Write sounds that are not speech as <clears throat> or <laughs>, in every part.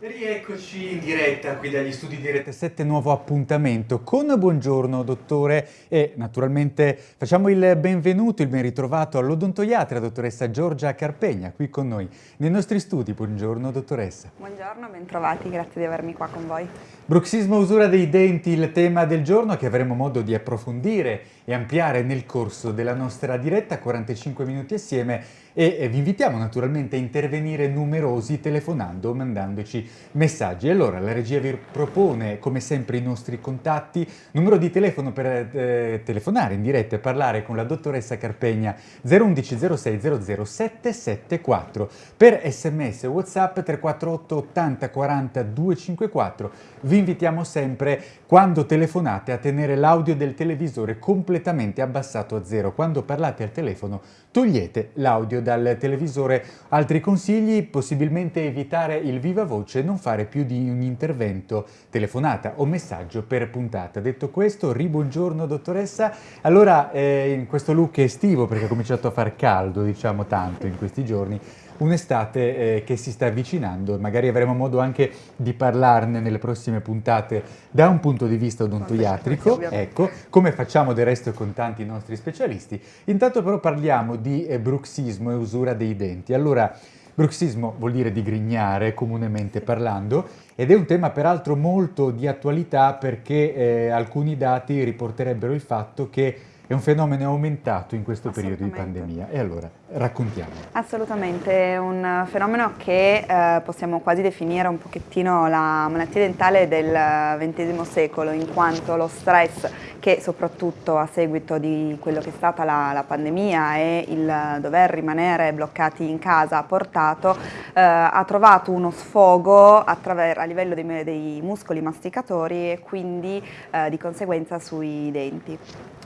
Rieccoci in diretta qui dagli studi di Rete 7, nuovo appuntamento con Buongiorno dottore e naturalmente facciamo il benvenuto, il ben ritrovato all'odontoiatra dottoressa Giorgia Carpegna qui con noi nei nostri studi. Buongiorno dottoressa. Buongiorno, bentrovati, grazie di avermi qua con voi. Bruxismo usura dei denti, il tema del giorno che avremo modo di approfondire e ampliare nel corso della nostra diretta, 45 minuti assieme e vi invitiamo naturalmente a intervenire numerosi telefonando o mandandoci messaggi. Allora la regia vi propone come sempre i nostri contatti, numero di telefono per eh, telefonare in diretta e parlare con la dottoressa Carpegna 011 06 00 774 per sms whatsapp 348 80 40 254 vi invitiamo sempre quando telefonate a tenere l'audio del televisore completamente abbassato a zero quando parlate al telefono togliete l'audio dal televisore altri consigli possibilmente evitare il viva voce non fare più di un intervento, telefonata o messaggio per puntata. Detto questo, ribuongiorno dottoressa. Allora, eh, in questo look estivo, perché ha cominciato a far caldo, diciamo tanto in questi giorni, un'estate eh, che si sta avvicinando, magari avremo modo anche di parlarne nelle prossime puntate da un punto di vista odontoiatrico, ecco, come facciamo del resto con tanti nostri specialisti. Intanto però parliamo di eh, bruxismo e usura dei denti. Allora, Bruxismo vuol dire digrignare, comunemente parlando, ed è un tema peraltro molto di attualità perché eh, alcuni dati riporterebbero il fatto che è un fenomeno aumentato in questo periodo di pandemia. E allora, raccontiamo. Assolutamente, è un fenomeno che eh, possiamo quasi definire un pochettino la malattia dentale del XX secolo, in quanto lo stress che soprattutto a seguito di quello che è stata la, la pandemia e il dover rimanere bloccati in casa ha portato, eh, ha trovato uno sfogo a livello dei, dei, muscoli masticatori e quindi eh, di conseguenza sui denti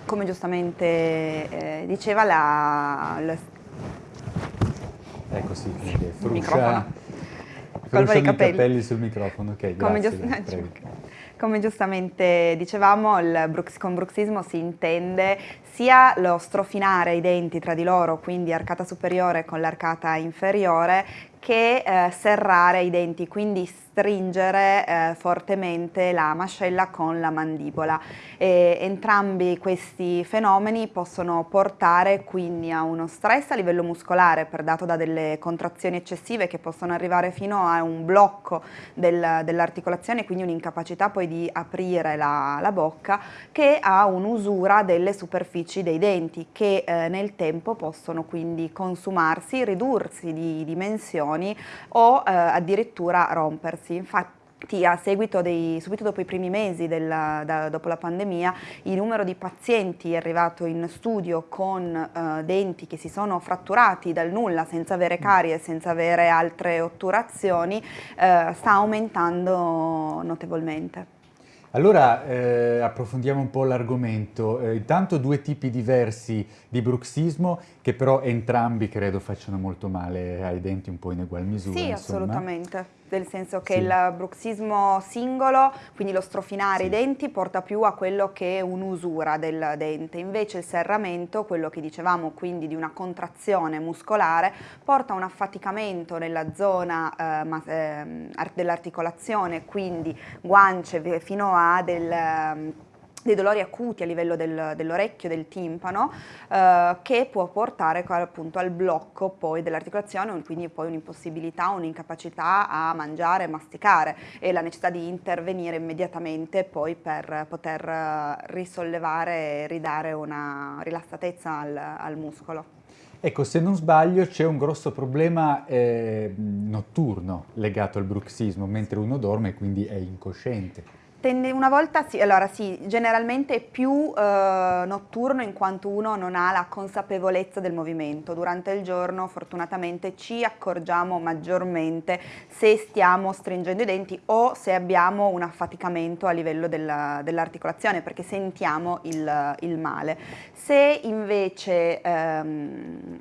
come giustamente eh, diceva la, la... Ecco sì, quindi fruscia, frusciano i capelli. capelli sul microfono, ok, come, grazie, giust <laughs> come giustamente dicevamo, brux, con bruxismo si intende sia lo strofinare i denti tra di loro, quindi arcata superiore con l'arcata inferiore, che eh, serrare i denti, quindi stringere eh, fortemente la mascella con la mandibola. E entrambi questi fenomeni possono portare quindi a uno stress a livello muscolare dato da delle contrazioni eccessive che possono arrivare fino a un blocco del, dell'articolazione, quindi un'incapacità poi di aprire la, la, bocca, che ha un'usura delle superfici dei denti che eh, nel tempo possono quindi consumarsi, ridursi di dimensioni o eh, addirittura rompersi. Infatti a seguito dei, subito dopo i primi mesi della, da, dopo la pandemia, il numero di pazienti arrivato in studio con eh, denti che si sono fratturati dal nulla senza avere carie, senza avere altre otturazioni, eh, sta aumentando notevolmente. Allora eh, approfondiamo un po' l'argomento. Eh, intanto due tipi diversi di bruxismo che però entrambi credo facciano molto male ai denti un po' in ugual misura. Sì, insomma. assolutamente nel senso che sì. il bruxismo singolo, quindi lo strofinare sì. i denti, porta più a quello che è un'usura del dente, invece il serramento, quello che dicevamo quindi di una contrazione muscolare, porta a un affaticamento nella zona eh, eh, dell'articolazione, quindi guance fino a del dei dolori acuti a livello del, dell'orecchio, del timpano, eh, che può portare appunto al blocco poi dell'articolazione, quindi poi un'impossibilità, un'incapacità a mangiare, masticare e la necessità di intervenire immediatamente poi per poter eh, risollevare e ridare una rilassatezza al, al muscolo. Ecco, se non sbaglio c'è un grosso problema eh, notturno legato al bruxismo, mentre uno dorme e quindi è incosciente. Una volta sì, allora sì, generalmente è più eh, notturno in quanto uno non ha la consapevolezza del movimento. Durante il giorno fortunatamente ci accorgiamo maggiormente se stiamo stringendo i denti o se abbiamo un affaticamento a livello dell'articolazione dell perché sentiamo il, il, male. Se invece ehm,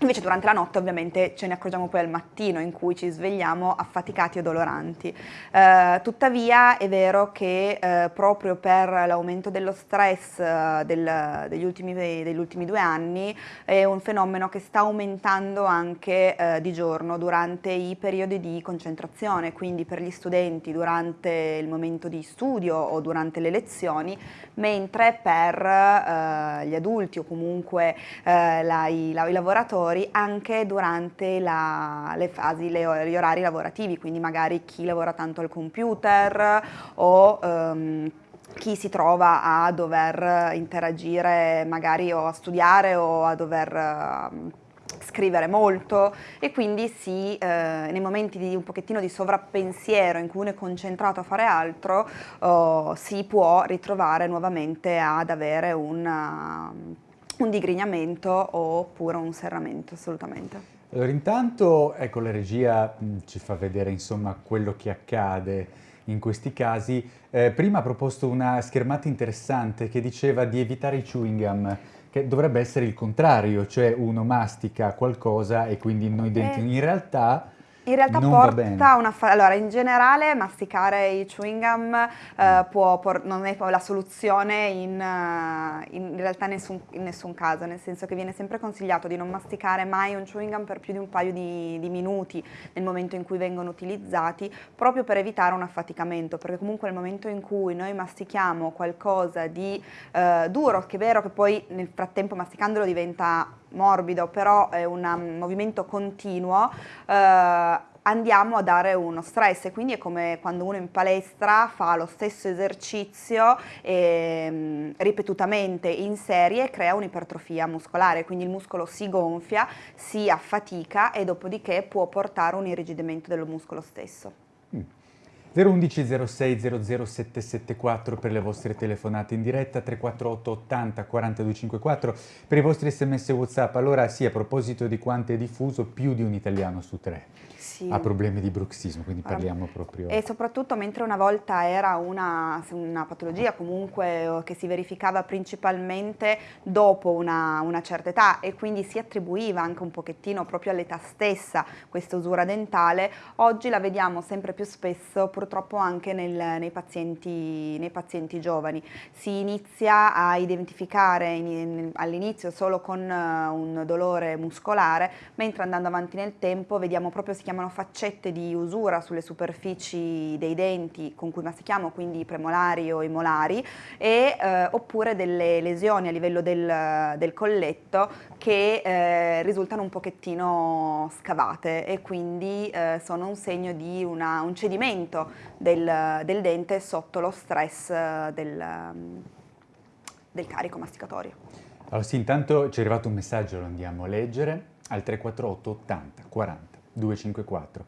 Invece durante la notte ovviamente ce ne accorgiamo poi al mattino in cui ci svegliamo affaticati o doloranti. Eh, tuttavia è vero che eh, proprio per l'aumento dello stress eh, del, degli, ultimi, degli, ultimi, due anni è un fenomeno che sta aumentando anche eh, di giorno durante i periodi di concentrazione, quindi per gli studenti durante il momento di studio o durante le lezioni, mentre per eh, gli adulti o comunque eh, la, i, la, i lavoratori lavoratori anche durante la, le fasi, le, gli orari lavorativi, quindi magari chi lavora tanto al computer o um, chi si trova a dover interagire magari o a studiare o a dover uh, scrivere molto e quindi si, eh, nei momenti di un pochettino di sovrappensiero in cui uno è concentrato a fare altro oh, si può ritrovare nuovamente ad avere una un digrignamento oppure un serramento assolutamente. Allora intanto ecco la regia mh, ci fa vedere insomma quello che accade in questi casi. Eh, prima ha proposto una schermata interessante che diceva di evitare i chewing gum che dovrebbe essere il contrario, cioè uno mastica qualcosa e quindi noi denti. Eh. In realtà in realtà non porta una... Allora, in generale masticare i chewing gum eh, può, por... non è la soluzione in, uh, in realtà nessun, in nessun caso, nel senso che viene sempre consigliato di non masticare mai un chewing gum per più di un paio di, di minuti nel momento in cui vengono utilizzati, proprio per evitare un affaticamento, perché comunque nel momento in cui noi mastichiamo qualcosa di uh, duro, che è vero che poi nel frattempo masticandolo diventa morbido, però è un um, movimento continuo, eh, andiamo a dare uno stress e quindi è come quando uno in palestra fa lo stesso esercizio eh, ripetutamente in serie e crea un'ipertrofia muscolare, quindi il muscolo si gonfia, si affatica e dopodiché può portare un irrigidimento del muscolo stesso. 011 06 00 774 per le vostre telefonate in diretta, 348 80 4254 per i vostri sms whatsapp. Allora sì, a proposito di quanto è diffuso, più di un italiano su tre sì. ha problemi di bruxismo, quindi parliamo um, proprio... E soprattutto mentre una volta era una, una patologia comunque che si verificava principalmente dopo una, una, certa età e quindi si attribuiva anche un pochettino proprio all'età stessa questa usura dentale, oggi la vediamo sempre più spesso purtroppo anche nel, nei, pazienti, nei, pazienti, giovani. Si inizia a identificare all'inizio solo con uh, un dolore muscolare, mentre andando avanti nel tempo vediamo proprio si chiamano faccette di usura sulle superfici dei denti con cui mastichiamo, quindi i premolari o i molari, e, eh, oppure delle lesioni a livello del, del colletto che eh, risultano un pochettino scavate e quindi sono un segno di una, un cedimento del, del, dente sotto lo stress eh, del, del carico masticatorio. Allora sì, intanto ci è arrivato un messaggio, lo andiamo a leggere, al 348 80 40 254.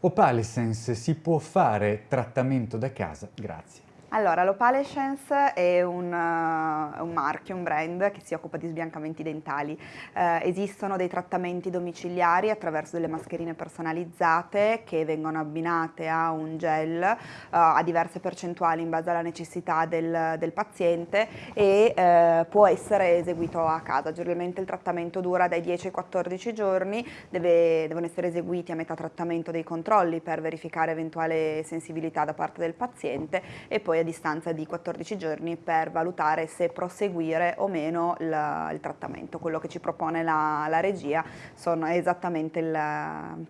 Opalescence si può fare trattamento da casa? Grazie. Allora, l'Opalescence è un, uh, un, marchio, un brand che si occupa di sbiancamenti dentali. Uh, esistono dei trattamenti domiciliari attraverso delle mascherine personalizzate che vengono abbinate a un gel uh, a diverse percentuali in base alla necessità del, del paziente e può essere eseguito a casa. Generalmente il trattamento dura dai 10 ai 14 giorni, deve, devono essere eseguiti a metà trattamento dei controlli per verificare eventuale sensibilità da parte del paziente e poi distanza di 14 giorni per valutare se proseguire o meno il, il trattamento. Quello che ci propone la, la regia sono esattamente il,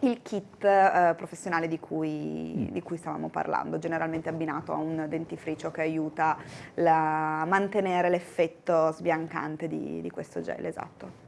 il kit eh, professionale di cui, mm. di cui, stavamo parlando, generalmente abbinato a un dentifricio che aiuta a mantenere l'effetto sbiancante di, di questo gel, esatto.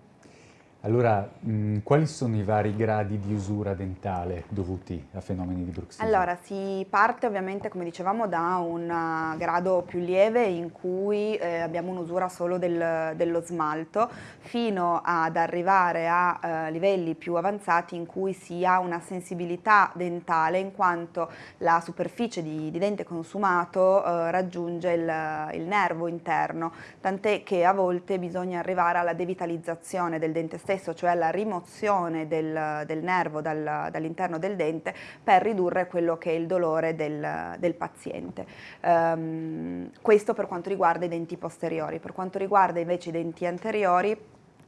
Allora, mh, quali sono i vari gradi di usura dentale dovuti a fenomeni di bruxismo? Allora, si parte ovviamente, come dicevamo, da un uh, grado più lieve in cui eh, abbiamo un'usura solo del, dello smalto, fino ad arrivare a uh, livelli più avanzati in cui si ha una sensibilità dentale in quanto la superficie di, di dente consumato uh, raggiunge il, il nervo interno, tant'è che a volte bisogna arrivare alla devitalizzazione del dente stesso stesso, cioè la rimozione del, del nervo dal, dall'interno del dente per ridurre quello che è il dolore del, del paziente. Um, questo per quanto riguarda i denti posteriori. Per quanto riguarda invece i denti anteriori,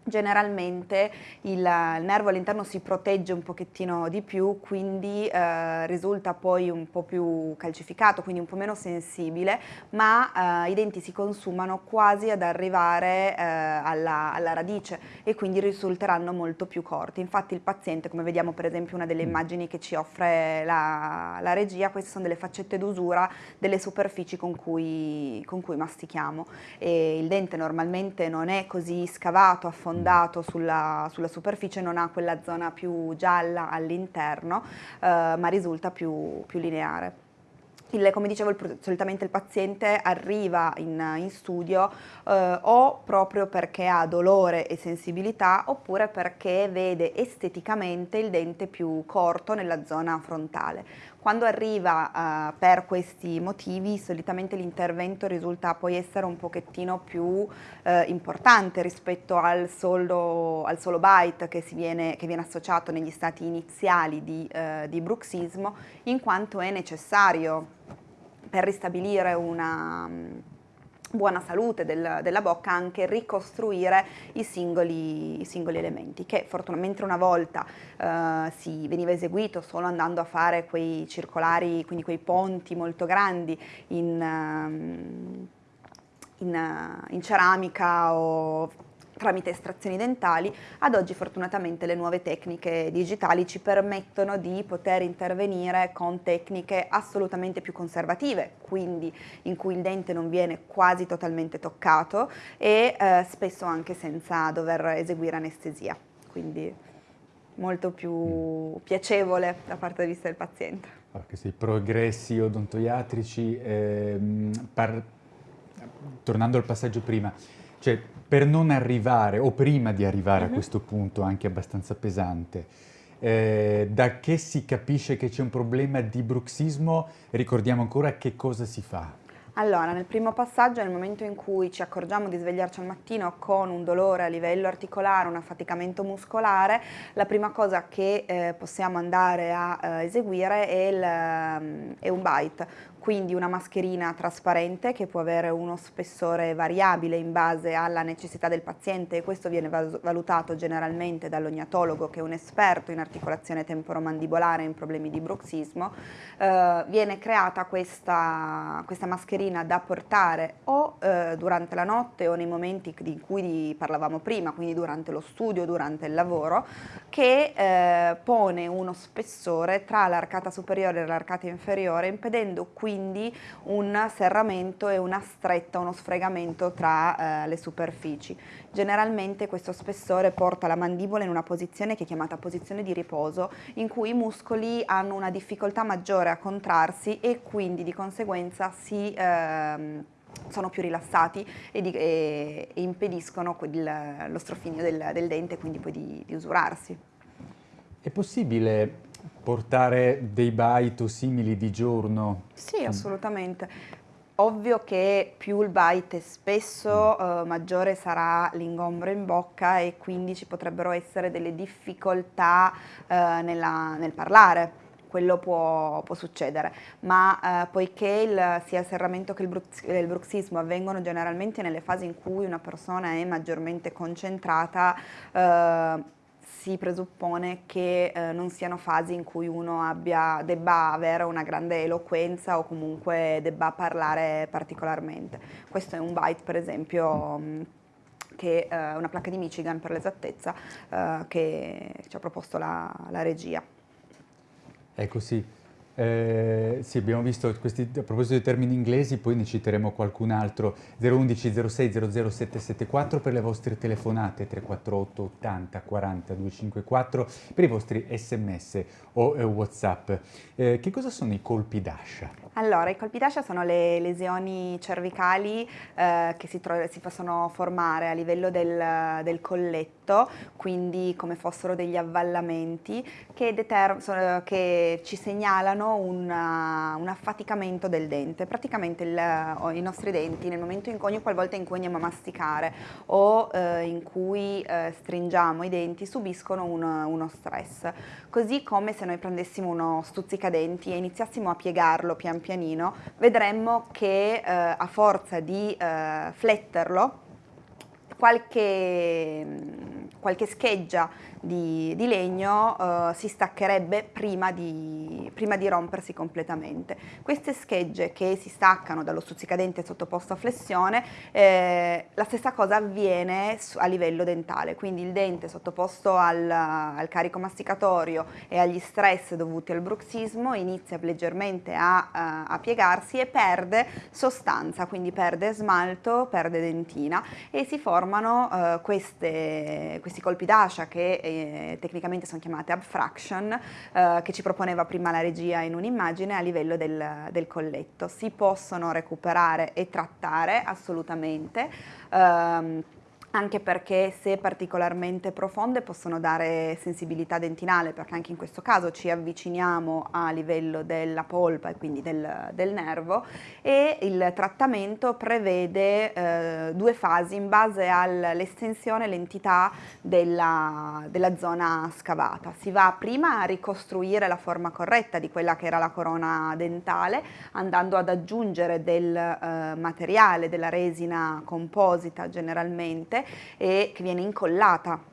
generalmente il, il nervo all'interno si protegge un pochettino di più, quindi eh, risulta poi un po' più calcificato, quindi un po' meno sensibile, ma eh, i denti si consumano quasi ad arrivare eh, alla, alla, radice e quindi risulteranno molto più corti. Infatti il paziente, come vediamo per esempio una delle immagini che ci offre la, la regia, queste sono delle faccette d'usura delle superfici con cui, con cui mastichiamo e il dente normalmente non è così scavato, affondato, sfondato sulla, sulla superficie non ha quella zona più gialla all'interno, eh, ma risulta più, più lineare. Il, come dicevo, il, solitamente il paziente arriva in, in studio eh, o proprio perché ha dolore e sensibilità oppure perché vede esteticamente il dente più corto nella zona frontale. Quando arriva uh, per questi motivi solitamente l'intervento risulta poi essere un pochettino più uh, importante rispetto al solo, al solo bite che, viene, che, viene, associato negli stati iniziali di, uh, di bruxismo in quanto è necessario per ristabilire una buona salute del, della bocca anche ricostruire i singoli, i singoli elementi che fortunatamente una volta eh, si veniva eseguito solo andando a fare quei circolari, quindi quei ponti molto grandi in, ehm, in, in ceramica o tramite estrazioni dentali, ad oggi fortunatamente le nuove tecniche digitali ci permettono di poter intervenire con tecniche assolutamente più conservative, quindi in cui il dente non viene quasi totalmente toccato e eh, spesso anche senza dover eseguire anestesia, quindi molto più piacevole da parte di vista del paziente. Allora, questi progressi odontoiatrici, ehm, par... tornando al passaggio prima, cioè, per non arrivare, o prima di arrivare uh -huh. a mhm. questo punto anche abbastanza pesante, eh, da che si capisce che c'è un problema di bruxismo, ricordiamo ancora che cosa si fa? Allora, nel primo passaggio, nel momento in cui ci accorgiamo di svegliarci al mattino con un dolore a livello articolare, un affaticamento muscolare, la prima cosa che eh, possiamo andare a eh, eseguire è, il, um, è un bite, quindi una mascherina trasparente che può avere uno spessore variabile in base alla necessità del paziente e questo viene valutato generalmente dall'ognatologo che è un esperto in articolazione temporomandibolare in problemi di bruxismo. Eh, viene creata questa, questa, mascherina da portare o eh, durante la notte o nei momenti di cui parlavamo prima, quindi durante lo studio, durante il lavoro, che eh, pone uno spessore tra l'arcata superiore e l'arcata inferiore impedendo quindi quindi un serramento e una stretta, uno sfregamento tra eh, le superfici. Generalmente questo spessore porta la mandibola in una posizione che è chiamata posizione di riposo, in cui i muscoli hanno una difficoltà maggiore a contrarsi e quindi di conseguenza si... Ehm, sono più rilassati e, di, e, e impediscono il, lo strofinio del, del, dente quindi poi di, di usurarsi. È possibile portare dei bite o simili di giorno? Sì, assolutamente. Ovvio che più il bite è spesso, mm. eh, maggiore sarà l'ingombro in bocca e quindi ci potrebbero essere delle difficoltà eh, nella, nel parlare quello può, può, succedere, ma eh, poiché il, sia il serramento che il, brux, il, bruxismo avvengono generalmente nelle fasi in cui una persona è maggiormente concentrata, eh, si presuppone che eh, non siano fasi in cui uno abbia, debba avere una grande eloquenza o comunque debba parlare particolarmente. Questo è un byte per esempio mm, che è eh, una placca di Michigan per l'esattezza eh, che ci ha proposto la, la regia. Ecco sì. Eh, sì, abbiamo visto questi, a proposito dei termini inglesi, poi ne citeremo qualcun altro. 011 06 00774 per le vostre telefonate, 348 80 40 254 per i vostri sms o eh, whatsapp. Eh, che cosa sono i colpi d'ascia? Allora, i colpi d'ascia sono le lesioni cervicali eh, che si, si, possono formare a livello del, del, colletto, quindi come fossero degli avvallamenti che, che ci segnalano hanno una, un affaticamento del dente. Praticamente il, i nostri denti nel momento in cui ogni qualvolta in cui andiamo a masticare o eh, in cui eh, stringiamo i denti subiscono un, uno stress. Così come se noi prendessimo uno stuzzicadenti e iniziassimo a piegarlo pian pianino, vedremmo che eh, a forza di eh, fletterlo qualche, qualche scheggia di, di legno eh, si staccherebbe prima di, prima di, rompersi completamente. Queste schegge che si staccano dallo stuzzicadente sottoposto a flessione, eh, la stessa cosa avviene a livello dentale, quindi il dente sottoposto al, al, carico masticatorio e agli stress dovuti al bruxismo inizia leggermente a, a, a piegarsi e perde sostanza, quindi perde smalto, perde dentina e si formano eh, queste, questi colpi d'ascia che eh, eh, tecnicamente sono chiamate abfraction, eh, che ci proponeva prima la regia in un'immagine a livello del, del, colletto. Si possono recuperare e trattare assolutamente. Ehm, anche perché se particolarmente profonde possono dare sensibilità dentinale, perché anche in questo caso ci avviciniamo a livello della polpa e quindi del, del nervo e il trattamento prevede eh, due fasi in base all'estensione e l'entità della, della zona scavata. Si va prima a ricostruire la forma corretta di quella che era la corona dentale, andando ad aggiungere del eh, materiale, della resina composita generalmente, e che viene incollata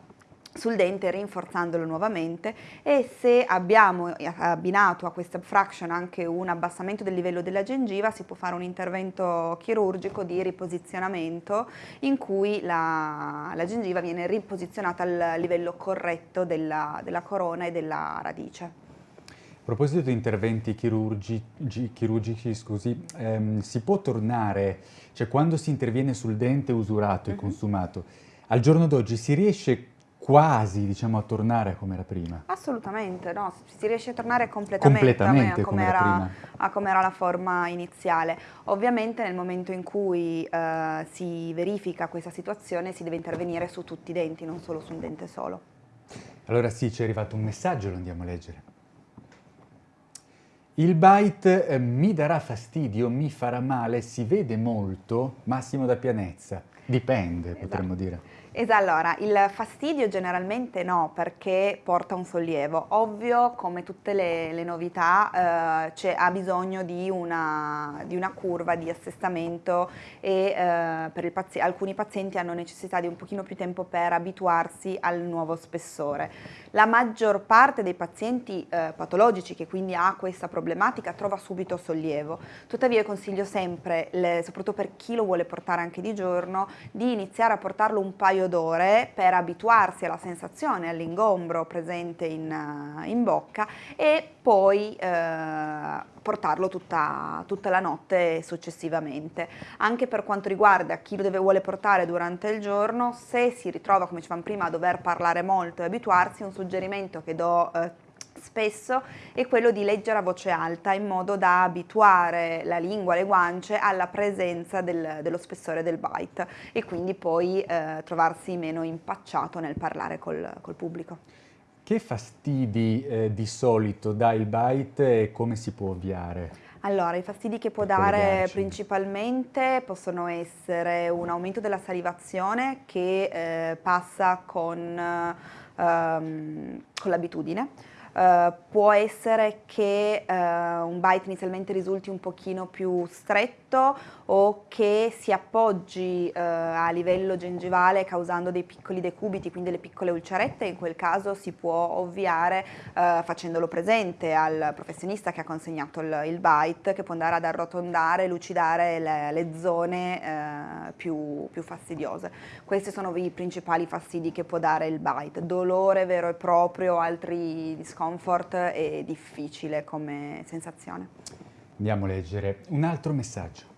sul dente rinforzandolo nuovamente e se abbiamo abbinato a questa fraction anche un abbassamento del livello della gengiva si può fare un intervento chirurgico di riposizionamento in cui la, la gengiva viene riposizionata al livello corretto della, della corona e della radice. A proposito di interventi chirurgi, chirurgici, scusi, ehm, si può tornare, cioè quando si interviene sul dente usurato e uh mhm. -huh. consumato, al giorno d'oggi si riesce quasi diciamo, a tornare come era prima? Assolutamente, no, si riesce a tornare completamente, completamente a, come era, a come era la forma iniziale. Ovviamente nel momento in cui eh, si verifica questa situazione si deve intervenire su tutti i denti, non solo su un dente solo. Allora sì, ci è arrivato un messaggio, lo andiamo a leggere. Il bite eh, mi darà fastidio, mi farà male, si vede molto, massimo da pianezza. Dipende, esatto. potremmo dire. Esatto, allora, il fastidio generalmente no, perché porta un sollievo. Ovvio, come tutte le, le novità, eh, ha bisogno di una, di una, curva di assestamento e eh, per pazi alcuni pazienti hanno necessità di un pochino più tempo per abituarsi al nuovo spessore. La maggior parte dei pazienti eh, patologici che quindi ha questa problematica trova subito sollievo. Tuttavia io consiglio sempre, le, soprattutto per chi lo vuole portare anche di giorno, di iniziare a portarlo un paio d'ore per abituarsi alla sensazione, all'ingombro presente in, eh, in, bocca e poi eh, portarlo tutta, tutta, la notte successivamente. Anche per quanto riguarda chi lo deve, vuole portare durante il giorno, se si ritrova, come dicevamo prima, a dover parlare molto e abituarsi, un suggerimento che do eh, spesso è quello di leggere a voce alta in modo da abituare la lingua, le guance alla presenza del, dello spessore del bite e quindi poi eh, trovarsi meno impacciato nel parlare col, col pubblico. Che fastidi eh, di solito dà il bite e come si può ovviare? Allora, i fastidi che può dare principalmente possono essere un aumento della salivazione che eh, passa con, ehm, con l'abitudine, Uh, può essere che uh, un bite inizialmente risulti un pochino più stretto o che si appoggi uh, a livello gengivale causando dei piccoli decubiti, quindi delle piccole ulcerette, in quel caso si può ovviare facendolo presente al professionista che ha consegnato il, il, bite che può andare ad arrotondare lucidare le, le zone più, più fastidiose. Questi sono i principali fastidi che può dare il bite, dolore vero e proprio, altri discorsi discomfort e difficile come sensazione. Andiamo a leggere un altro messaggio.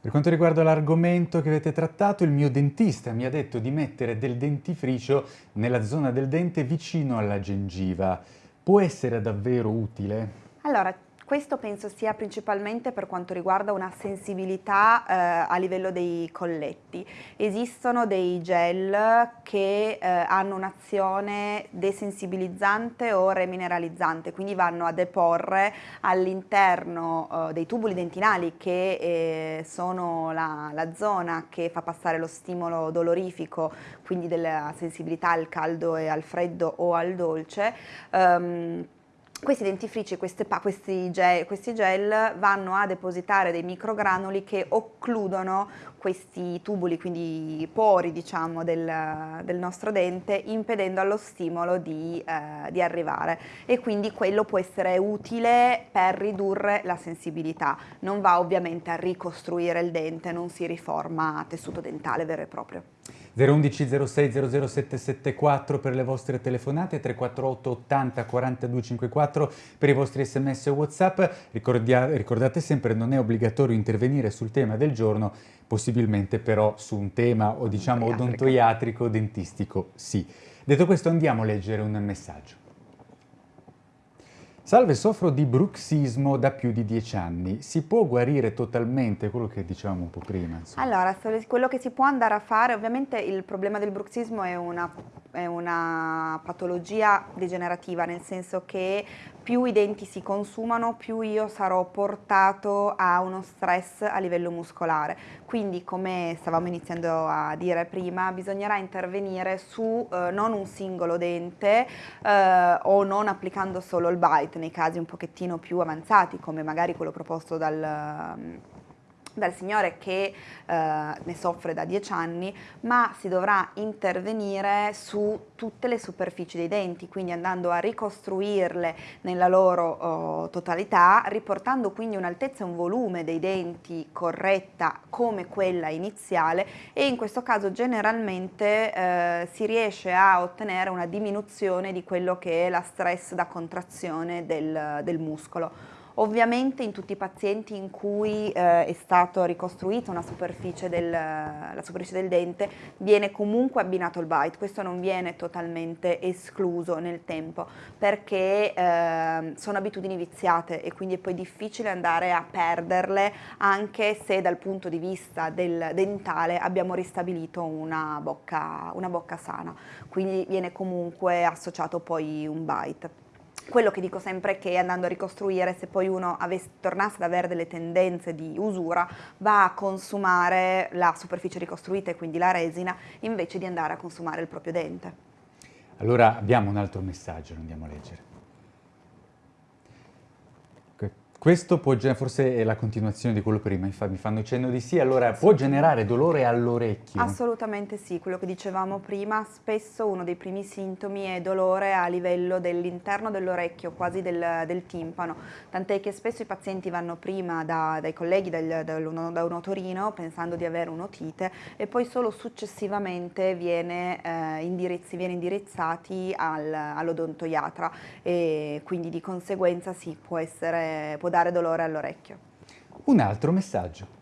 Per quanto riguarda l'argomento che avete trattato, il mio dentista mi ha detto di mettere del dentifricio nella zona del dente vicino alla gengiva. Può essere davvero utile? Allora, questo penso sia principalmente per quanto riguarda una sensibilità eh, a livello dei colletti. Esistono dei gel che eh, hanno un'azione desensibilizzante o remineralizzante, quindi vanno a deporre all'interno eh, dei tubuli dentinali che eh, sono la, la, zona che fa passare lo stimolo dolorifico, quindi della sensibilità al caldo e al freddo o al dolce, ehm, questi dentifrici, questi, gel, questi, gel, vanno a depositare dei microgranuli che occludono questi tubuli, quindi pori diciamo, del, del, nostro dente, impedendo allo stimolo di, eh, di, arrivare e quindi quello può essere utile per ridurre la sensibilità. Non va ovviamente a ricostruire il dente, non si riforma tessuto dentale vero e proprio. 011 06 00774 per le vostre telefonate, 348 80 42 54 per i vostri sms o whatsapp. Ricordia, ricordate sempre non è obbligatorio intervenire sul tema del giorno, possibilmente però su un tema o diciamo odontoiatrico, dentistico sì. Detto questo andiamo a leggere un messaggio. Salve, soffro di bruxismo da più di dieci anni. Si può guarire totalmente quello che dicevamo un po' prima? Insomma. Allora, quello che si può andare a fare, ovviamente il problema del bruxismo è una, è una patologia degenerativa, nel senso che più i denti si consumano, più io sarò portato a uno stress a livello muscolare. Quindi, come stavamo iniziando a dire prima, bisognerà intervenire su eh, non un singolo dente eh, o non applicando solo il bite nei casi un pochettino più avanzati, come magari quello proposto dal dal signore che eh, ne soffre da 10 anni, ma si dovrà intervenire su tutte le superfici dei denti, quindi andando a ricostruirle nella loro oh, totalità, riportando quindi un'altezza e un volume dei denti corretta come quella iniziale e in questo caso generalmente eh, si riesce a ottenere una diminuzione di quello che è la stress da contrazione del, del muscolo. Ovviamente in tutti i pazienti in cui eh, è stato ricostruito una superficie del, la superficie del dente viene comunque abbinato il bite, questo non viene totalmente escluso nel tempo perché eh, sono abitudini viziate e quindi è poi difficile andare a perderle anche se dal punto di vista del dentale abbiamo ristabilito una bocca, una bocca sana, quindi viene comunque associato poi un bite. Quello che dico sempre è che andando a ricostruire, se poi uno avesse, tornasse ad avere delle tendenze di usura, va a consumare la superficie ricostruita e quindi la resina, invece di andare a consumare il proprio dente. Allora abbiamo un altro messaggio, andiamo a leggere. Questo può, forse è la continuazione di quello prima, mi fanno cenno di sì, allora può generare dolore all'orecchio? Assolutamente sì, quello che dicevamo prima, spesso uno dei primi sintomi è dolore a livello dell'interno dell'orecchio, quasi del, del, timpano, tant'è che spesso i pazienti vanno prima da, dai colleghi del, da, da un otorino pensando di avere un'otite e poi solo successivamente viene, eh, indirizzi, viene indirizzati al, all'odontoiatra e quindi di conseguenza sì, può essere... Può dare dolore all'orecchio. Un altro messaggio.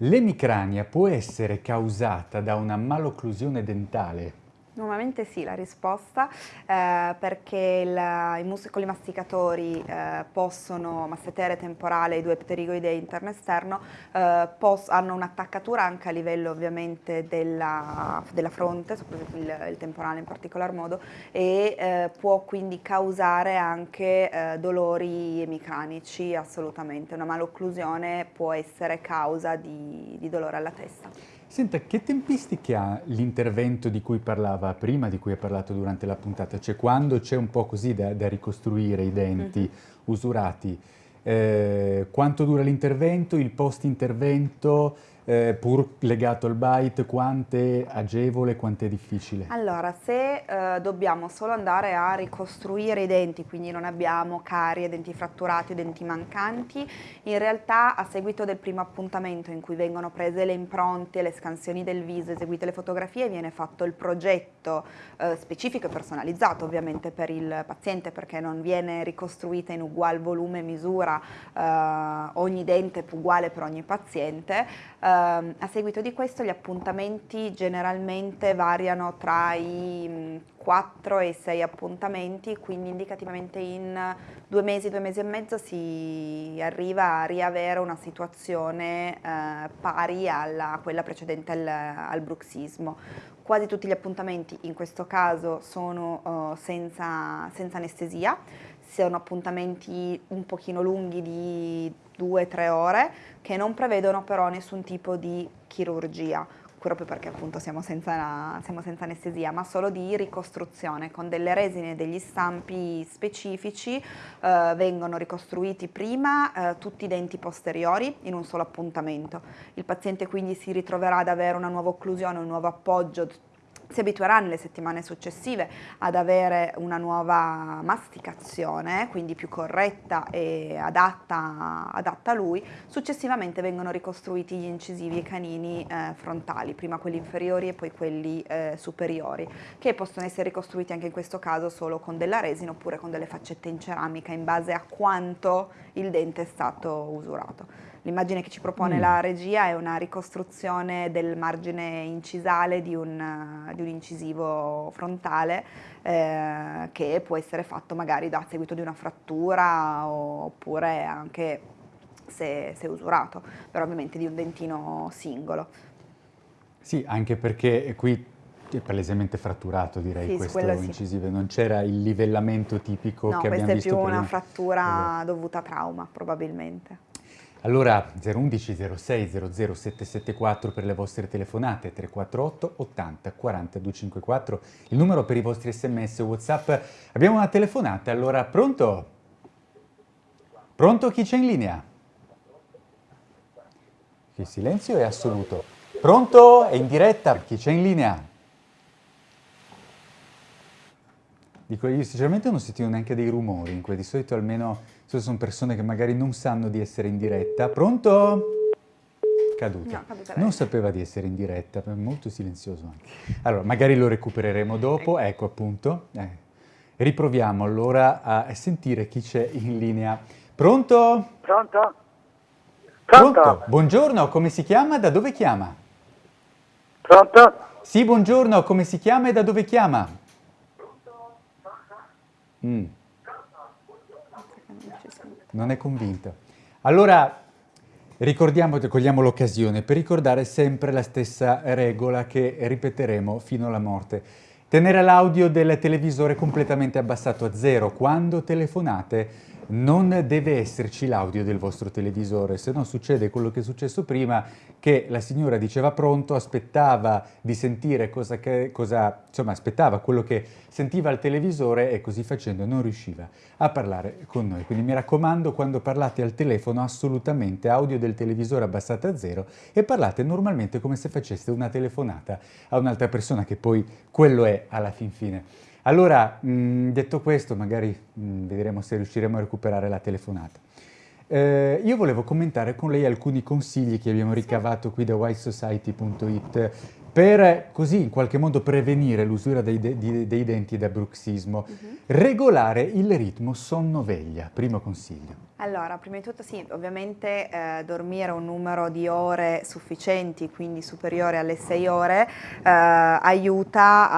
L'emicrania può essere causata da una malocclusione dentale Normalmente sì, la risposta, eh, perché il, i muscoli masticatori eh, possono, massetere temporale, i due pterigoidei interno e esterno, eh, hanno un'attaccatura anche a livello ovviamente della, della fronte, soprattutto il, il, temporale in particolar modo, e eh, può quindi causare anche eh, dolori emicranici assolutamente. Una malocclusione può essere causa di, di dolore alla testa. Senta, che tempistiche ha l'intervento di cui parlava prima, di cui ha parlato durante la puntata? Cioè quando c'è un po' così da, da ricostruire i denti mhm. usurati, eh, quanto dura l'intervento, il post-intervento, eh, pur legato al byte, quanto è agevole, quanto è difficile? Allora, se eh, dobbiamo solo andare a ricostruire i denti, quindi non abbiamo carie, denti fratturati denti mancanti, in realtà a seguito del primo appuntamento in cui vengono prese le impronte, le scansioni del viso, eseguite le fotografie, viene fatto il progetto eh, specifico e personalizzato ovviamente per il paziente perché non viene ricostruita in ugual volume e misura eh, ogni dente uguale per ogni paziente, eh, a seguito di questo gli appuntamenti generalmente variano tra i 4 mm, e 6 appuntamenti, quindi indicativamente in due mesi, due mesi e mezzo si arriva a riavere una situazione uh, pari alla, a quella precedente al, al, bruxismo. Quasi tutti gli appuntamenti in questo caso sono uh, senza, senza anestesia, sono appuntamenti un pochino lunghi di due o tre ore che non prevedono però nessun tipo di chirurgia. proprio perché appunto siamo senza, siamo senza, anestesia, ma solo di ricostruzione con delle resine e degli stampi specifici eh, vengono ricostruiti prima eh, tutti i denti posteriori in un solo appuntamento. Il paziente quindi si ritroverà ad avere una nuova occlusione, un nuovo appoggio si abituerà nelle settimane successive ad avere una nuova masticazione, quindi più corretta e adatta, adatta a lui, successivamente vengono ricostruiti gli incisivi e canini eh, frontali, prima quelli inferiori e poi quelli eh, superiori, che possono essere ricostruiti anche in questo caso solo con della resina oppure con delle faccette in ceramica in base a quanto il dente è stato usurato. L'immagine che ci propone mm. la regia è una ricostruzione del margine incisale di un, di un incisivo frontale eh, che può essere fatto magari da seguito di una frattura oppure anche se, se usurato, però ovviamente di un dentino singolo. Sì, anche perché qui è palesemente fratturato direi sì, questo incisivo, sì. non c'era il livellamento tipico no, che abbiamo visto prima. No, questa è più una frattura esatto. dovuta a trauma probabilmente. Allora 011 06 00 774 per le vostre telefonate, 348 80 40 254, il numero per i vostri sms whatsapp. Abbiamo una telefonata, allora pronto? Pronto chi c'è in linea? Il silenzio è assoluto. Pronto? È in diretta, chi c'è in linea? Dico, io sinceramente non sentivo neanche dei rumori, in cui di solito almeno se sono persone che magari non sanno di essere in diretta. Pronto? Caduta. No, non sapeva di essere in diretta, molto silenzioso anche. Allora, magari lo recupereremo dopo, ecco appunto. Eh. Riproviamo allora a sentire chi c'è in linea. Pronto? Pronto? Pronto? Pronto? Buongiorno, come si chiama? Da dove chiama? Pronto? Sì, buongiorno, come si chiama e da dove chiama? Mm non è convinta. Allora, ricordiamo, cogliamo l'occasione per ricordare sempre la stessa regola che ripeteremo fino alla morte. Tenere l'audio del televisore completamente abbassato a zero. Quando telefonate non deve esserci l'audio del vostro televisore, se no succede quello che è successo prima, che la signora diceva pronto, aspettava di sentire cosa, che, cosa insomma aspettava quello che sentiva al televisore e così facendo non riusciva a parlare con noi. Quindi mi raccomando, quando parlate al telefono assolutamente audio del televisore abbassate a zero e parlate normalmente come se faceste una telefonata a un'altra persona che poi quello è alla fin fine. Allora, mh, detto questo, magari mh, vedremo se riusciremo a recuperare la telefonata. Eh, io volevo commentare con lei alcuni consigli che abbiamo ricavato qui da whitesociety.it per così in qualche modo prevenire l'usura dei, dei, dei, denti da bruxismo. Uh mhm. -huh. Regolare il ritmo sonno-veglia, primo consiglio. Allora, prima di tutto sì, ovviamente eh, dormire un numero di ore sufficienti, quindi superiore alle 6 ore, eh, aiuta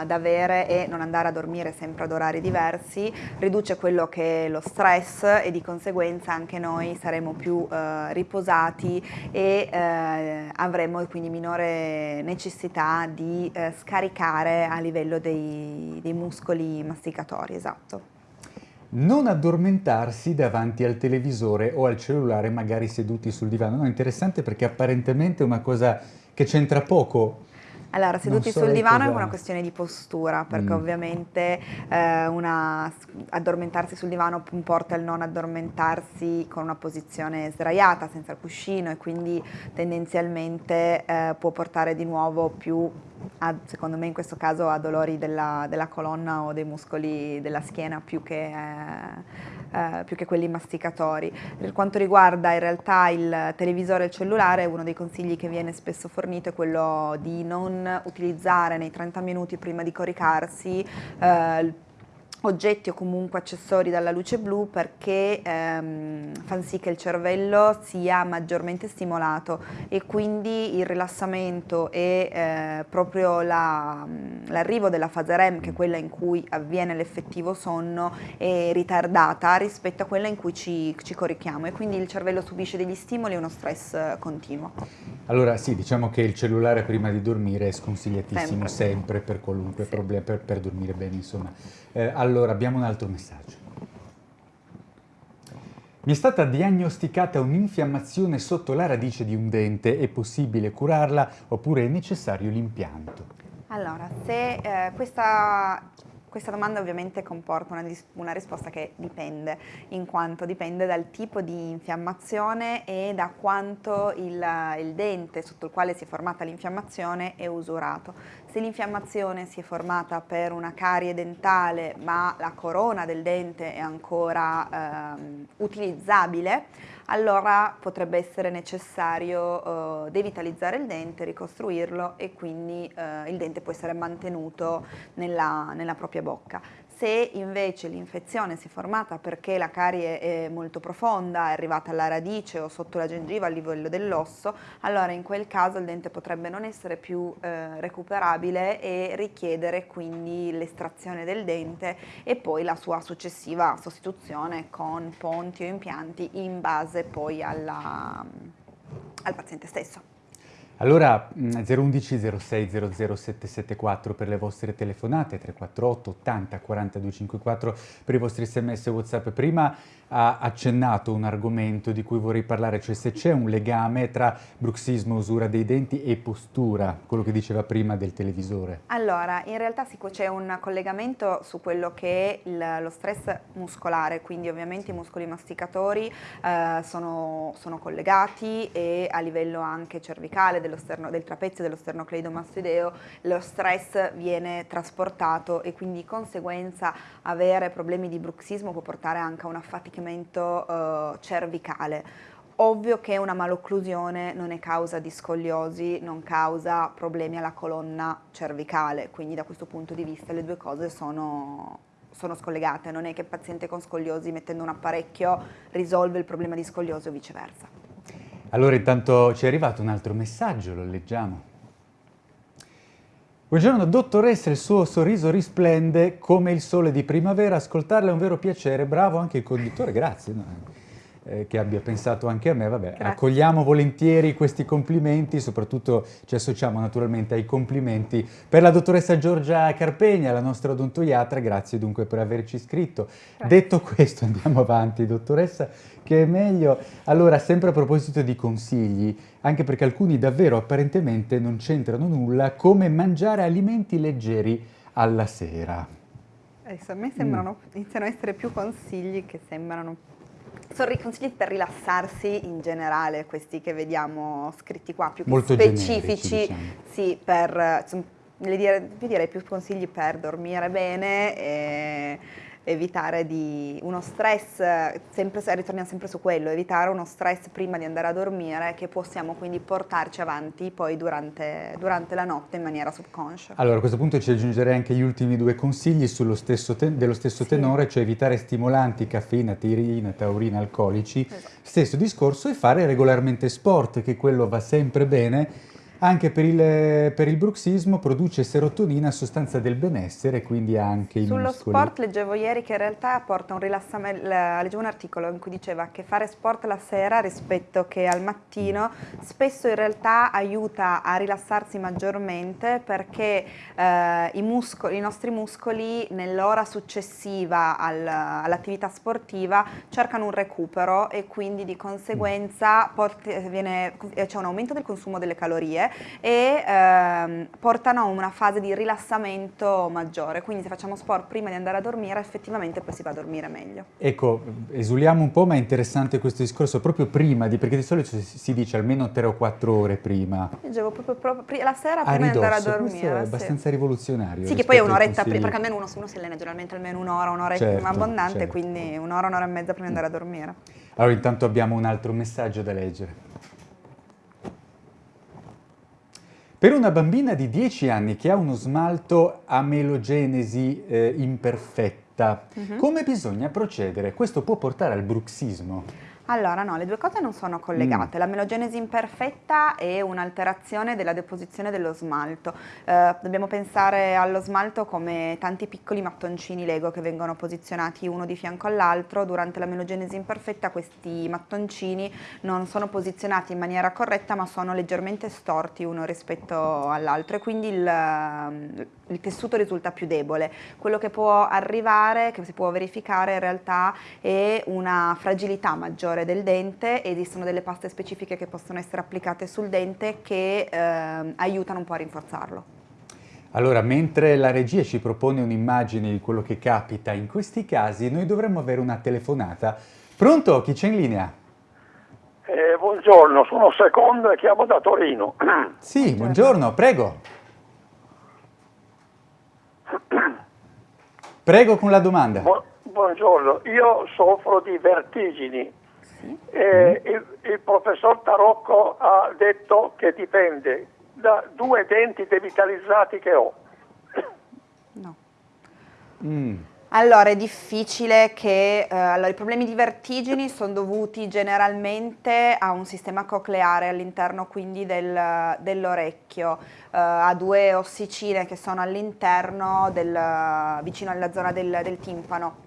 ad avere e non andare a dormire sempre ad orari diversi, riduce quello che è lo stress e di conseguenza anche noi saremo più eh, riposati e eh, avremo quindi minore necessità di eh, scaricare a livello dei, dei muscoli masticatori, esatto non addormentarsi davanti al televisore o al cellulare, magari seduti sul divano. No, interessante perché apparentemente è una cosa che c'entra poco allora, seduti sul divano è una questione di postura, perché mm. ovviamente eh, una, addormentarsi sul divano porta il non addormentarsi con una posizione sdraiata, senza il cuscino e quindi tendenzialmente eh, può portare di nuovo più, a, secondo me in questo caso, a dolori della, della colonna o dei muscoli della schiena più che... Eh, eh, più che quelli masticatori. Per quanto riguarda in realtà il televisore e il cellulare, uno dei consigli che viene spesso fornito è quello di non utilizzare nei 30 minuti prima di coricarsi eh, oggetti o comunque accessori dalla luce blu perché ehm, fanno sì che il cervello sia maggiormente stimolato e quindi il rilassamento e eh, proprio l'arrivo la, della fase REM, che è quella in cui avviene l'effettivo sonno, è ritardata rispetto a quella in cui ci, ci corichiamo e quindi il cervello subisce degli stimoli e uno stress continuo. Allora sì, diciamo che il cellulare prima di dormire è sconsigliatissimo sempre, sempre per qualunque sì. problema, per, per dormire bene insomma. Eh, allora, abbiamo un altro messaggio. Mi è stata diagnosticata un'infiammazione sotto la radice di un dente, è possibile curarla oppure è necessario l'impianto? Allora, se eh, questa questa domanda ovviamente comporta una, una, risposta che dipende, in quanto dipende dal tipo di infiammazione e da quanto il, il dente sotto il quale si è formata l'infiammazione è usurato. Se l'infiammazione si è formata per una carie dentale ma la corona del dente è ancora eh, utilizzabile, allora potrebbe essere necessario eh, devitalizzare il dente, ricostruirlo e quindi eh, il dente può essere mantenuto nella, nella propria bocca. Se invece l'infezione si è formata perché la carie è molto profonda, è arrivata alla radice o sotto la gengiva a livello dell'osso, allora in quel caso il dente potrebbe non essere più eh, recuperabile e richiedere quindi l'estrazione del dente e poi la sua successiva sostituzione con ponti o impianti in base poi alla, al paziente stesso. Allora 011 06 00 774 per le vostre telefonate, 348 80 42 54 per i vostri sms e whatsapp. Prima ha accennato un argomento di cui vorrei parlare, cioè se c'è un legame tra bruxismo, usura dei denti e postura, quello che diceva prima del televisore. Allora, in realtà sì, c'è un collegamento su quello che è il, lo stress muscolare, quindi ovviamente i muscoli masticatori eh, sono, sono, collegati e a livello anche cervicale, del trapezio dello sternocleidomastoideo, lo stress viene trasportato e quindi di conseguenza avere problemi di bruxismo può portare anche a una fatica infiaccamento uh, cervicale. Ovvio che una malocclusione non è causa di scoliosi, non causa problemi alla colonna cervicale, quindi da questo punto di vista le due cose sono, sono scollegate, non è che il paziente con scoliosi mettendo un apparecchio risolve il problema di scoliosi o viceversa. Allora intanto ci è arrivato un altro messaggio, lo leggiamo. Buongiorno dottoressa, il suo sorriso risplende come il sole di primavera, ascoltarla è un vero piacere, bravo anche il conduttore, grazie. Eh, che abbia pensato anche a me, vabbè, Grazie. accogliamo volentieri questi complimenti, soprattutto ci associamo naturalmente ai complimenti per la dottoressa Giorgia Carpegna, la nostra odontoiatra, grazie dunque per averci iscritto. Grazie. Detto questo andiamo avanti, dottoressa, che è meglio. Allora, sempre a proposito di consigli, anche perché alcuni davvero apparentemente non c'entrano nulla, come mangiare alimenti leggeri alla sera. Adesso a me sembrano, mm. iniziano a essere più consigli che sembrano sono i consigli per rilassarsi in generale, questi che vediamo scritti qua, più Molto specifici, diciamo. sì, per, insomma, direi più consigli per dormire bene e evitare di uno stress, sempre, ritorniamo sempre su quello, evitare uno stress prima di andare a dormire che possiamo quindi portarci avanti poi durante, durante la notte in maniera subconscia. Allora a questo punto ci aggiungerei anche gli ultimi due consigli stesso dello stesso sì. tenore, cioè evitare stimolanti, caffeina, tirina, taurina, alcolici, esatto. stesso discorso e fare regolarmente sport, che quello va sempre bene anche per il, per il, bruxismo produce serotonina, sostanza del benessere, quindi anche i Sullo muscoli. sport leggevo ieri che in realtà porta un rilassamento, leggevo un articolo in cui diceva che fare sport la sera rispetto che al mattino spesso in realtà aiuta a rilassarsi maggiormente perché eh, i, muscoli, i, nostri muscoli nell'ora successiva al, all'attività sportiva cercano un recupero e quindi di conseguenza c'è un aumento del consumo delle calorie e ehm, portano a una fase di rilassamento maggiore, quindi se facciamo sport prima di andare a dormire effettivamente poi si va a dormire meglio. Ecco, esuliamo un po' ma è interessante questo discorso proprio prima, di, perché di solito si dice almeno 3 o 4 ore prima. Leggevo proprio, proprio la sera prima ridosso, di andare a dormire. Questo è abbastanza sì. rivoluzionario. Sì, che poi è un'oretta prima, perché almeno uno, uno si allena generalmente almeno un'ora, un'ora certo, abbondante, certo. quindi un'ora, un'ora e mezza prima di andare a dormire. Allora intanto abbiamo un altro messaggio da leggere. Per una bambina di 10 anni che ha uno smalto a melogenesi eh, imperfetta, uh mhm. -huh. come bisogna procedere? Questo può portare al bruxismo? Allora no, le due cose non sono collegate. Mm. La melogenesi imperfetta è un'alterazione della deposizione dello smalto. Eh, dobbiamo pensare allo smalto come tanti piccoli mattoncini Lego che vengono posizionati uno di fianco all'altro. Durante la melogenesi imperfetta questi mattoncini non sono posizionati in maniera corretta ma sono leggermente storti uno rispetto all'altro e quindi il, il tessuto risulta più debole. Quello che può arrivare, che si può verificare in realtà è una fragilità maggiore del dente, esistono delle paste specifiche che possono essere applicate sul dente che eh, aiutano un po' a rinforzarlo. Allora, mentre la regia ci propone un'immagine di quello che capita in questi casi, noi dovremmo avere una telefonata. Pronto? Chi c'è in linea? Eh, buongiorno, sono Secondo e chiamo da Torino. <clears throat> Sì, buongiorno, prego. Prego con la domanda. Bu buongiorno, io soffro di vertigini. Sì. Eh, mm. il, il, professor Tarocco ha detto che dipende da due denti devitalizzati che ho. No. Mm. Allora, è difficile che... Eh, allora, i problemi di vertigini sono dovuti generalmente a un sistema cocleare all'interno quindi del, dell'orecchio, eh, a due ossicine che sono all'interno, vicino alla zona del, del timpano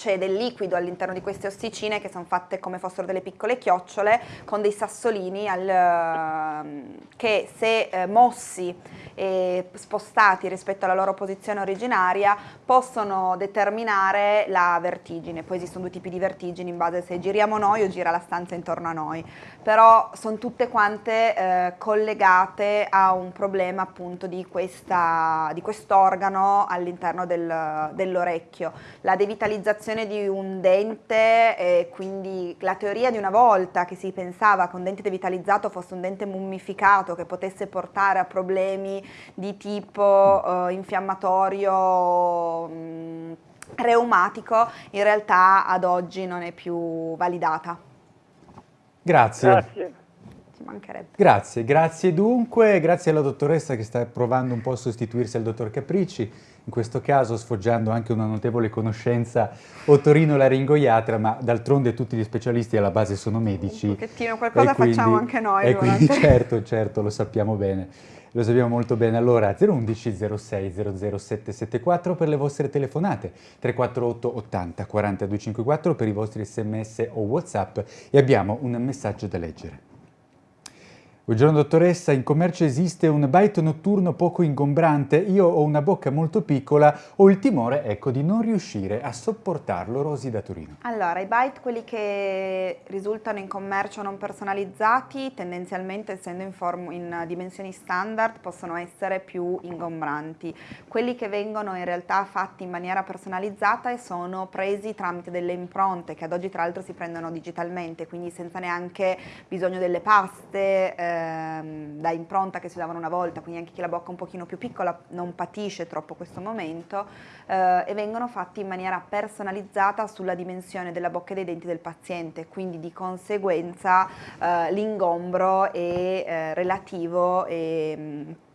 c'è del liquido all'interno di queste ossicine che sono fatte come fossero delle piccole chiocciole con dei sassolini al, ehm, che se eh, mossi e spostati rispetto alla loro posizione originaria possono determinare la vertigine. Poi esistono due tipi di vertigini in base a se giriamo noi o gira la stanza intorno a noi, però sono tutte quante eh, collegate a un problema appunto di, quest'organo all'interno del, dell'orecchio. La devitalizzazione di un dente e quindi la teoria di una volta che si pensava che un dente devitalizzato fosse un dente mummificato che potesse portare a problemi di tipo uh, infiammatorio mh, mm, reumatico in realtà ad oggi non è più validata. Grazie. Grazie. Grazie, grazie dunque, grazie alla dottoressa che sta provando un po' a sostituirsi al dottor Capricci in questo caso sfoggiando anche una notevole conoscenza otorino-laringoiatra, ma d'altronde tutti gli specialisti alla base sono medici. Un pochettino, qualcosa quindi, facciamo anche noi. E quindi <laughs> certo, certo, lo sappiamo bene. Lo sappiamo molto bene. Allora 011 06 00774 per le vostre telefonate, 348 80 40 254 per i vostri sms o whatsapp e abbiamo un messaggio da leggere. Buongiorno dottoressa, in commercio esiste un bite notturno poco ingombrante? Io ho una bocca molto piccola, ho il timore ecco, di non riuscire a sopportarlo, Rosi da Torino. Allora, i bite, quelli che risultano in commercio non personalizzati, tendenzialmente essendo in, in dimensioni standard, possono essere più ingombranti. Quelli che vengono in realtà fatti in maniera personalizzata e sono presi tramite delle impronte, che ad oggi tra l'altro si prendono digitalmente, quindi senza neanche bisogno delle paste, eh, ehm, da impronta che si davano una volta, quindi anche chi la bocca un pochino più piccola non patisce troppo questo momento eh, e vengono fatti in maniera personalizzata sulla dimensione della bocca e dei denti del paziente, quindi di conseguenza eh, l'ingombro è eh, relativo e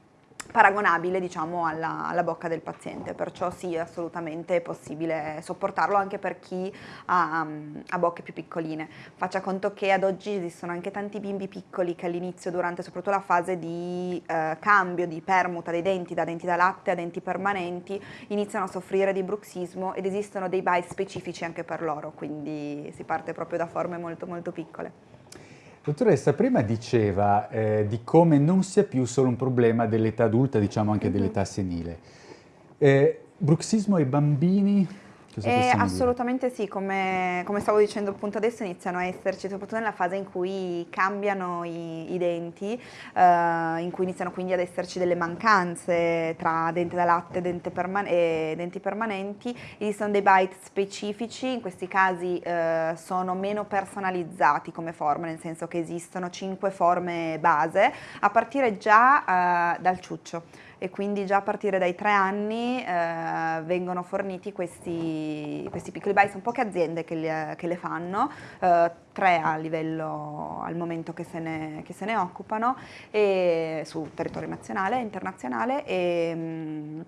paragonabile diciamo alla, alla, bocca del paziente, perciò sì assolutamente è possibile sopportarlo anche per chi ha, ha, bocche più piccoline. Faccia conto che ad oggi esistono anche tanti bimbi piccoli che all'inizio durante soprattutto la fase di eh, cambio, di permuta dei denti da denti da latte a denti permanenti iniziano a soffrire di bruxismo ed esistono dei bite specifici anche per loro, quindi si parte proprio da forme molto molto piccole. Dottoressa, prima diceva eh, di come non sia più solo un problema dell'età adulta, diciamo anche mm -hmm. dell'età senile. Eh, bruxismo ai bambini eh, assolutamente sì, come, come, stavo dicendo appunto adesso iniziano a esserci, soprattutto nella fase in cui cambiano i, i denti, eh, in cui iniziano quindi ad esserci delle mancanze tra dente da latte dente perman e denti permanenti, esistono dei bite specifici, in questi casi eh, sono meno personalizzati come forme, nel senso che esistono cinque forme base, a partire già eh, dal ciuccio e quindi già a partire dai tre anni eh, vengono forniti questi, questi, piccoli bite, sono poche aziende che, li, che le fanno, eh, tre a livello al momento che se ne, che se ne occupano e, sul territorio nazionale e internazionale e,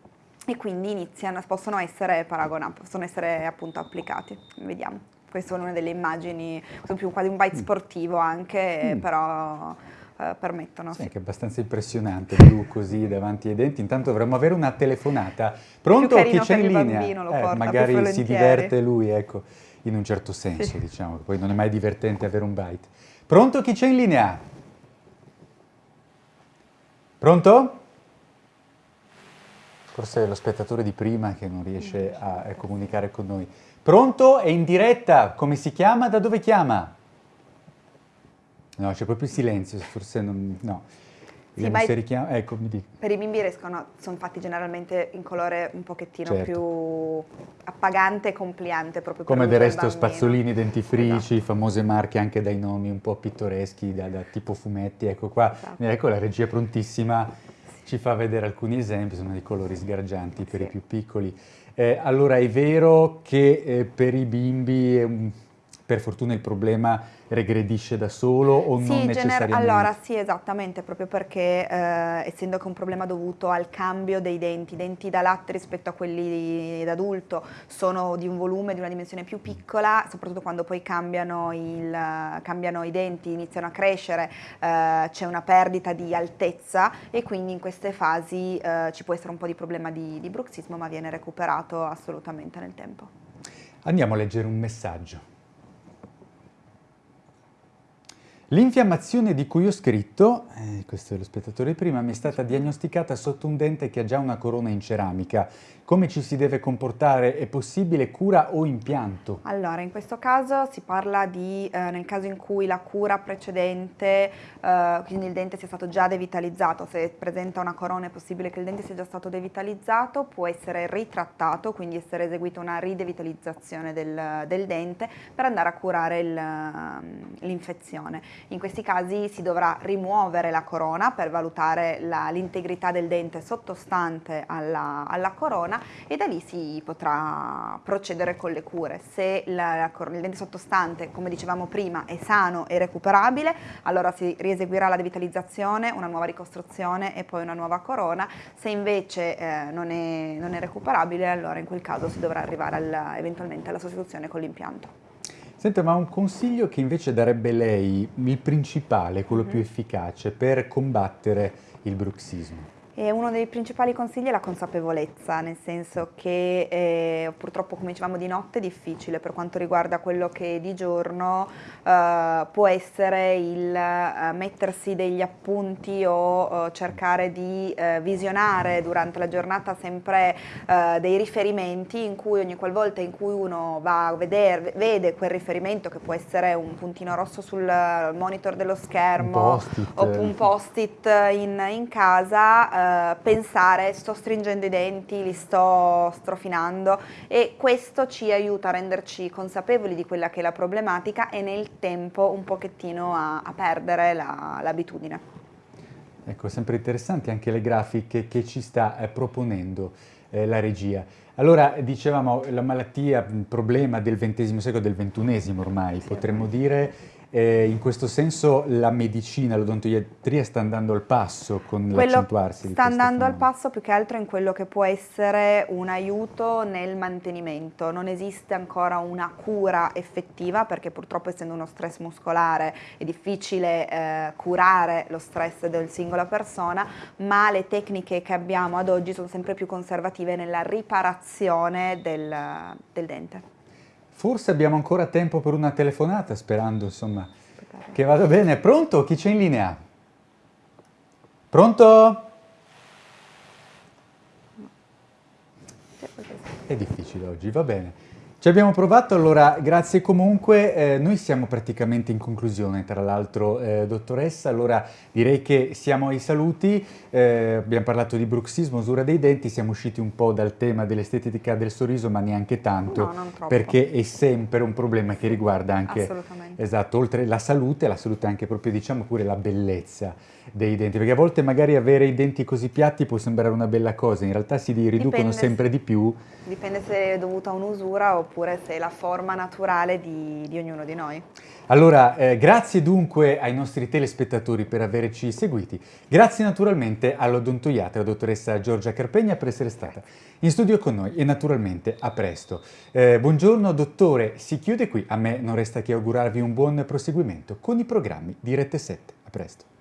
e quindi iniziano, possono essere paragonati, possono essere appunto applicati, vediamo. questa è una delle immagini, più quasi un bite mm. sportivo anche, mm. però eh, permettono. Sì, sì, che è abbastanza impressionante, blu così davanti ai denti. Intanto dovremmo avere una telefonata. Pronto? Chi c'è in linea? Eh, porta, magari si diverte lui, ecco, in un certo senso, sì. diciamo. Poi non è mai divertente avere un bite. Pronto? Chi c'è in linea? Pronto? Forse è lo spettatore di prima che non riesce a, a comunicare con noi. Pronto? È in diretta. Come si chiama? Da dove chiama? No, c'è proprio silenzio, forse non... no. Sì, se richiama... ecco, mi dico. Per i bimbi riescono, sono fatti generalmente in colore un pochettino certo. più appagante e compliante proprio Come del resto spazzolini, dentifrici, esatto. famose marche anche dai nomi un po' pittoreschi, da, da tipo fumetti, ecco qua, esatto. ecco la regia prontissima ci fa vedere alcuni esempi, sono dei colori sgargianti per sì. i più piccoli. Eh, allora è vero che eh, per i bimbi un per fortuna il problema regredisce da solo o sì, non necessariamente? Allora sì, esattamente, proprio perché eh, essendo che è un problema dovuto al cambio dei denti, i denti da latte rispetto a quelli d'adulto sono di un volume, di una dimensione più piccola, soprattutto quando poi cambiano, il, cambiano i denti, iniziano a crescere, eh, c'è una perdita di altezza e quindi in queste fasi eh, ci può essere un po' di problema di, di bruxismo ma viene recuperato assolutamente nel tempo. Andiamo a leggere un messaggio. L'infiammazione di cui ho scritto, eh, questo è lo spettatore prima, mi è stata diagnosticata sotto un dente che ha già una corona in ceramica. Come ci si deve comportare? È possibile cura o impianto? Allora, in questo caso si parla di, eh, nel caso in cui la cura precedente, eh, quindi il dente sia stato già devitalizzato, se presenta una corona è possibile che il dente sia già stato devitalizzato, può essere ritrattato, quindi essere eseguita una ridevitalizzazione del, del dente per andare a curare l'infezione. In questi casi si dovrà rimuovere la corona per valutare l'integrità del dente sottostante alla, alla corona e da lì si potrà procedere con le cure. Se la, il dente sottostante, come dicevamo prima, è sano e recuperabile, allora si rieseguirà la devitalizzazione, una nuova ricostruzione e poi una nuova corona. Se invece eh, non, è, non, è, recuperabile, allora in quel caso si dovrà arrivare al, eventualmente alla sostituzione con l'impianto. Senta, ma un consiglio che invece darebbe lei, il principale, quello mm più efficace per combattere il bruxismo? E uno dei principali consigli è la consapevolezza, nel senso che eh, purtroppo, come dicevamo, di notte è difficile, per quanto riguarda quello che di giorno eh, può essere il eh, mettersi degli appunti o eh, cercare di eh, visionare durante la giornata sempre eh, dei riferimenti in cui ogni qualvolta in cui uno va a vedere, vede quel riferimento che può essere un puntino rosso sul monitor dello schermo o un post-it. in, in casa, eh, pensare sto stringendo i denti, li sto strofinando e questo ci aiuta a renderci consapevoli di quella che è la problematica e nel tempo un pochettino a, a perdere l'abitudine. La, ecco, sempre interessanti anche le grafiche che ci sta eh, proponendo eh, la regia. Allora, dicevamo, la malattia, il problema del XX secolo, del XXI ormai, sì, potremmo dire, eh, in questo senso la medicina, l'odontoiatria sta andando al passo con l'accentuarsi? Sta andando al passo più che altro in quello che può essere un aiuto nel mantenimento. Non esiste ancora una cura effettiva perché purtroppo essendo uno stress muscolare è difficile eh, curare lo stress del singola persona, ma le tecniche che abbiamo ad oggi sono sempre più conservative nella riparazione del, del dente. Forse abbiamo ancora tempo per una telefonata, sperando insomma che vada bene. Pronto? Chi c'è in linea? Pronto? È difficile oggi, va bene. Ci abbiamo provato, allora grazie comunque, eh, noi siamo praticamente in conclusione tra l'altro eh, dottoressa, allora direi che siamo ai saluti, eh, abbiamo parlato di bruxismo, usura dei denti, siamo usciti un po' dal tema dell'estetica del sorriso ma neanche tanto, no, perché è sempre un problema che riguarda anche, esatto, oltre la salute, la salute anche proprio diciamo pure la bellezza dei denti, perché a volte magari avere i denti così piatti può sembrare una bella cosa, in realtà si riducono dipende sempre se, di più. Dipende se è dovuta a un'usura oppure se è la forma naturale di, di ognuno di noi. Allora, eh, grazie dunque ai nostri telespettatori per averci seguiti. Grazie naturalmente all'odontoiatra, dottoressa Giorgia Carpegna, per essere stata in studio con noi e naturalmente a presto. Eh, buongiorno dottore, si chiude qui. A me non resta che augurarvi un buon proseguimento con i programmi di Rete 7. A presto.